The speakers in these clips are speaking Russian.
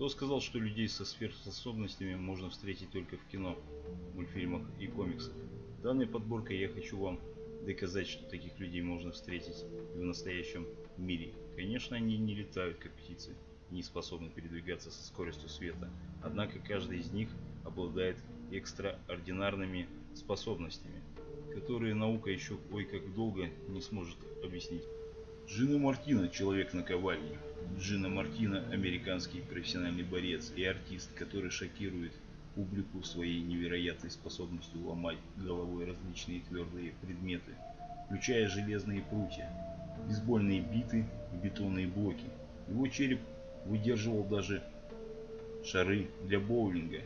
Кто сказал, что людей со сверхспособностями можно встретить только в кино, мультфильмах и комиксах? Данной подборкой я хочу вам доказать, что таких людей можно встретить и в настоящем мире. Конечно, они не летают, как птицы, не способны передвигаться со скоростью света, однако каждый из них обладает экстраординарными способностями, которые наука еще ой как долго не сможет объяснить. Джина Мартина – человек на ковальне. Джина Мартина – американский профессиональный борец и артист, который шокирует публику своей невероятной способностью ломать головой различные твердые предметы, включая железные прутья, бейсбольные биты и бетонные блоки. Его череп выдерживал даже шары для боулинга,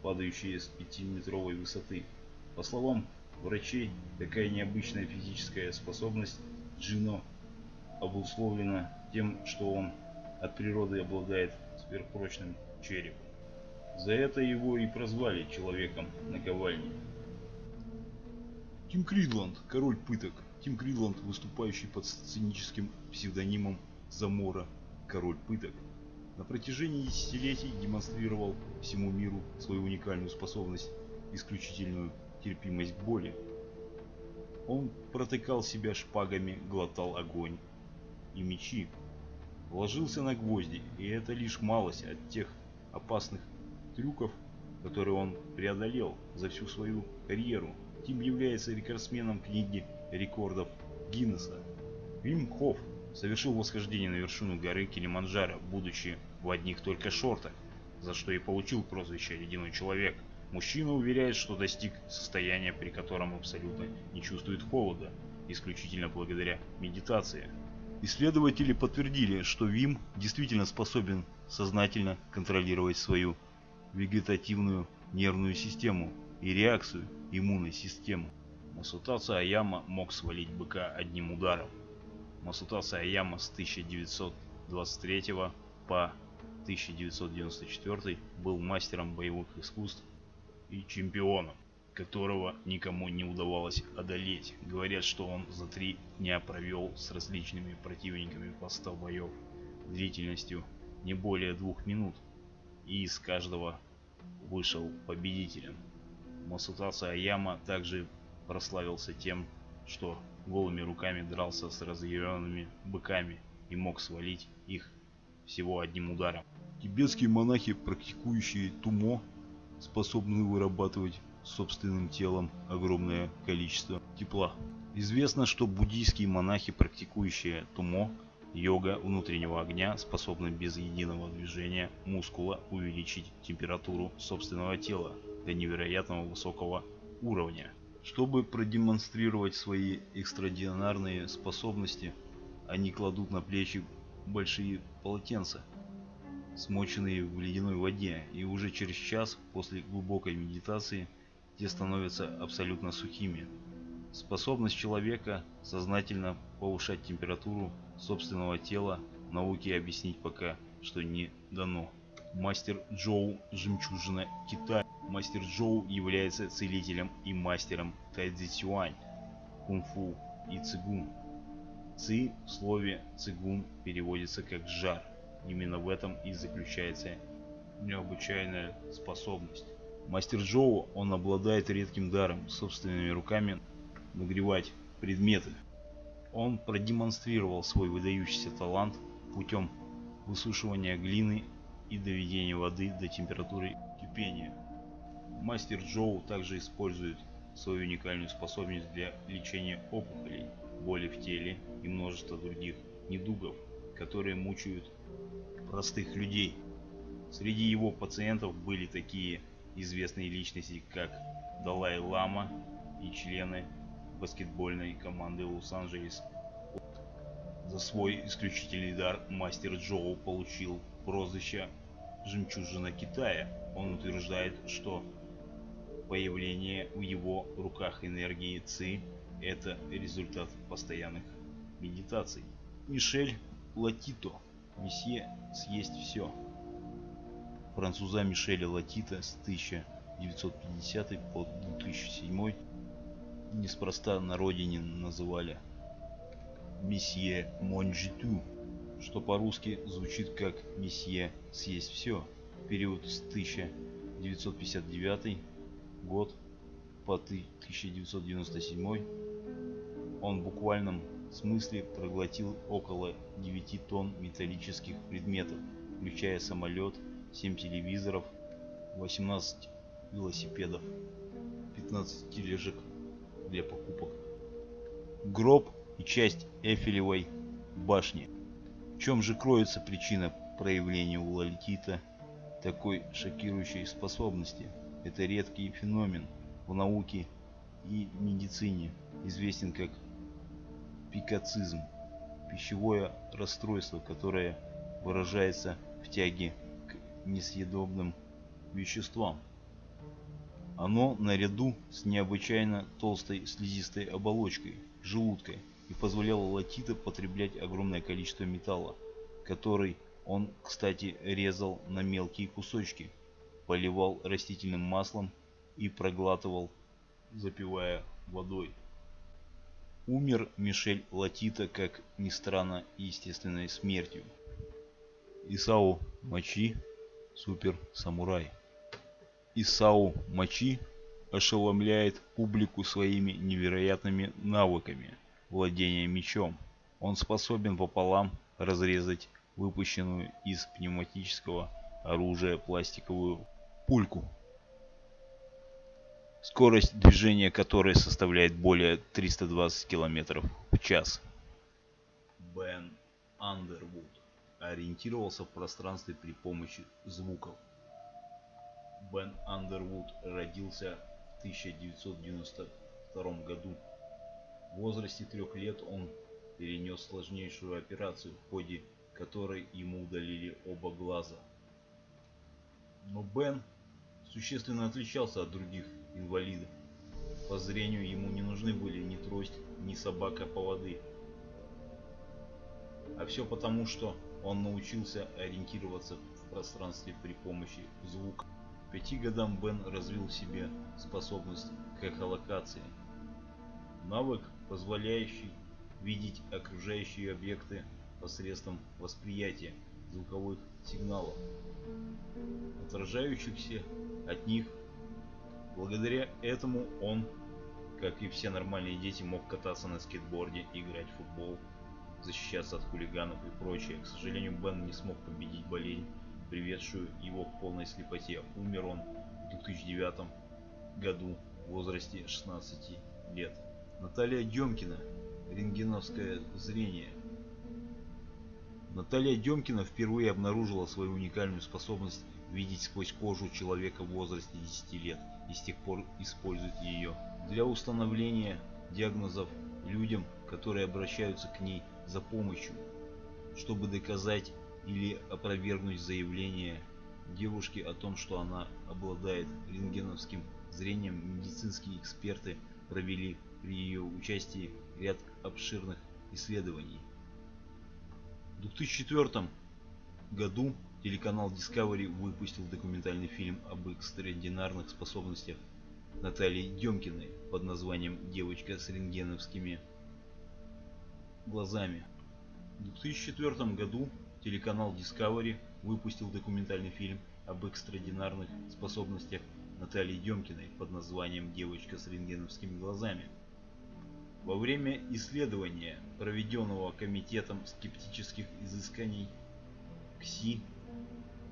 падающие с 5-метровой высоты. По словам врачей, такая необычная физическая способность Джино обусловлена тем, что он от природы обладает сверхпрочным черепом. За это его и прозвали человеком наковальни. Тим Кридланд, король пыток. Тим Кридланд, выступающий под сценическим псевдонимом Замора, король пыток, на протяжении десятилетий демонстрировал всему миру свою уникальную способность, исключительную терпимость к боли. Он протыкал себя шпагами, глотал огонь и мечи, ложился на гвозди, и это лишь малость от тех опасных трюков, которые он преодолел за всю свою карьеру. Тим является рекордсменом книги рекордов Гиннесса. Вим Хофф совершил восхождение на вершину горы Килиманджаро, будучи в одних только шортах, за что и получил прозвище «Ледяной человек». Мужчина уверяет, что достиг состояния, при котором абсолютно не чувствует холода, исключительно благодаря медитации. Исследователи подтвердили, что ВИМ действительно способен сознательно контролировать свою вегетативную нервную систему и реакцию иммунной системы. Масутаса Аяма мог свалить быка одним ударом. Масутаса Аяма с 1923 по 1994 был мастером боевых искусств и чемпионом, которого никому не удавалось одолеть. Говорят, что он за три дня провел с различными противниками по 100 боев длительностью не более двух минут и из каждого вышел победителем. Масутаса Аяма также прославился тем, что голыми руками дрался с разъяренными быками и мог свалить их всего одним ударом. Тибетские монахи, практикующие тумо, способны вырабатывать собственным телом огромное количество тепла. Известно, что буддийские монахи, практикующие тумо, Йога внутреннего огня способна без единого движения мускула увеличить температуру собственного тела до невероятного высокого уровня. Чтобы продемонстрировать свои экстраординарные способности, они кладут на плечи большие полотенца, смоченные в ледяной воде, и уже через час после глубокой медитации те становятся абсолютно сухими. Способность человека сознательно повышать температуру собственного тела науке объяснить пока что не дано. Мастер Джоу «Жемчужина Китая». Мастер Джоу является целителем и мастером тайцзи-цюань, кунг-фу и цигун. Ци в слове цигун переводится как «жар». Именно в этом и заключается необычайная способность. Мастер Джоу, он обладает редким даром собственными руками нагревать предметы. Он продемонстрировал свой выдающийся талант путем высушивания глины и доведения воды до температуры кипения. Мастер Джоу также использует свою уникальную способность для лечения опухолей, боли в теле и множества других недугов, которые мучают простых людей. Среди его пациентов были такие известные личности, как Далай-Лама и члены баскетбольной команды Лос-Анджелес. За свой исключительный дар мастер Джоу получил прозвище «Жемчужина Китая». Он утверждает, что появление в его руках энергии ЦИ – это результат постоянных медитаций. Мишель Латито. Месье съесть все. Француза Мишеля Латита с 1950 по 2007 неспроста на родине называли месье Монжиту, что по-русски звучит как месье съесть все. период с 1959 год по 1997 он в буквальном смысле проглотил около 9 тонн металлических предметов, включая самолет, 7 телевизоров, 18 велосипедов, 15 тележек для покупок, гроб и часть Эфелевой башни. В чем же кроется причина проявления у Лолитита такой шокирующей способности? Это редкий феномен в науке и медицине, известен как пикацизм, пищевое расстройство, которое выражается в тяге несъедобным веществам. Оно наряду с необычайно толстой слизистой оболочкой, желудкой, и позволяло Латита потреблять огромное количество металла, который он, кстати, резал на мелкие кусочки, поливал растительным маслом и проглатывал, запивая водой. Умер Мишель Латита, как ни странно, естественной смертью. Исау Мачи – супер-самурай. Исау Мачи ошеломляет публику своими невероятными навыками владения мечом. Он способен пополам разрезать выпущенную из пневматического оружия пластиковую пульку скорость движения которой составляет более 320 км в час. Бен Андервуд ориентировался в пространстве при помощи звуков. Бен Андервуд родился в 1992 году. В возрасте трех лет он перенес сложнейшую операцию, в ходе которой ему удалили оба глаза. Но Бен существенно отличался от других инвалидов. По зрению ему не нужны были ни трость, ни собака-поводы. А все потому, что он научился ориентироваться в пространстве при помощи звука. К пяти годам Бен развил в себе способность к эхолокации. Навык, позволяющий видеть окружающие объекты посредством восприятия звуковых сигналов, отражающихся от них Благодаря этому он, как и все нормальные дети, мог кататься на скейтборде, играть в футбол, защищаться от хулиганов и прочее. К сожалению, Бен не смог победить болезнь, приведшую его к полной слепоте. Умер он в 2009 году в возрасте 16 лет. Наталья Демкина. Рентгеновское зрение. Наталья Демкина впервые обнаружила свою уникальную способность видеть сквозь кожу человека в возрасте 10 лет и с тех пор использует ее для установления диагнозов людям, которые обращаются к ней за помощью, чтобы доказать или опровергнуть заявление девушки о том, что она обладает рентгеновским зрением. Медицинские эксперты провели при ее участии ряд обширных исследований. В 2004 году Телеканал Discovery выпустил документальный фильм об экстраординарных способностях Натальи Демкиной под названием «Девочка с рентгеновскими глазами». В 2004 году телеканал Discovery выпустил документальный фильм об экстраординарных способностях Натальи Демкиной под названием «Девочка с рентгеновскими глазами». Во время исследования, проведенного Комитетом скептических изысканий КСИ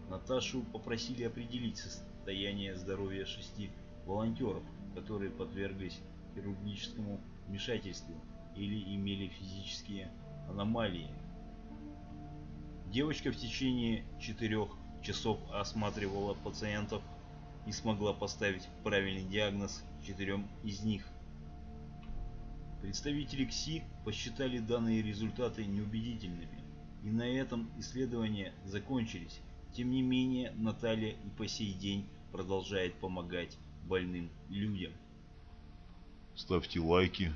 Наташу попросили определить состояние здоровья шести волонтеров, которые подверглись хирургическому вмешательству или имели физические аномалии. Девочка в течение четырех часов осматривала пациентов и смогла поставить правильный диагноз четырем из них. Представители КСИ посчитали данные результаты неубедительными, и на этом исследования закончились. Тем не менее, Наталья и по сей день продолжает помогать больным людям. Ставьте лайки,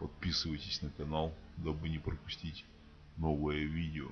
подписывайтесь на канал, дабы не пропустить новое видео.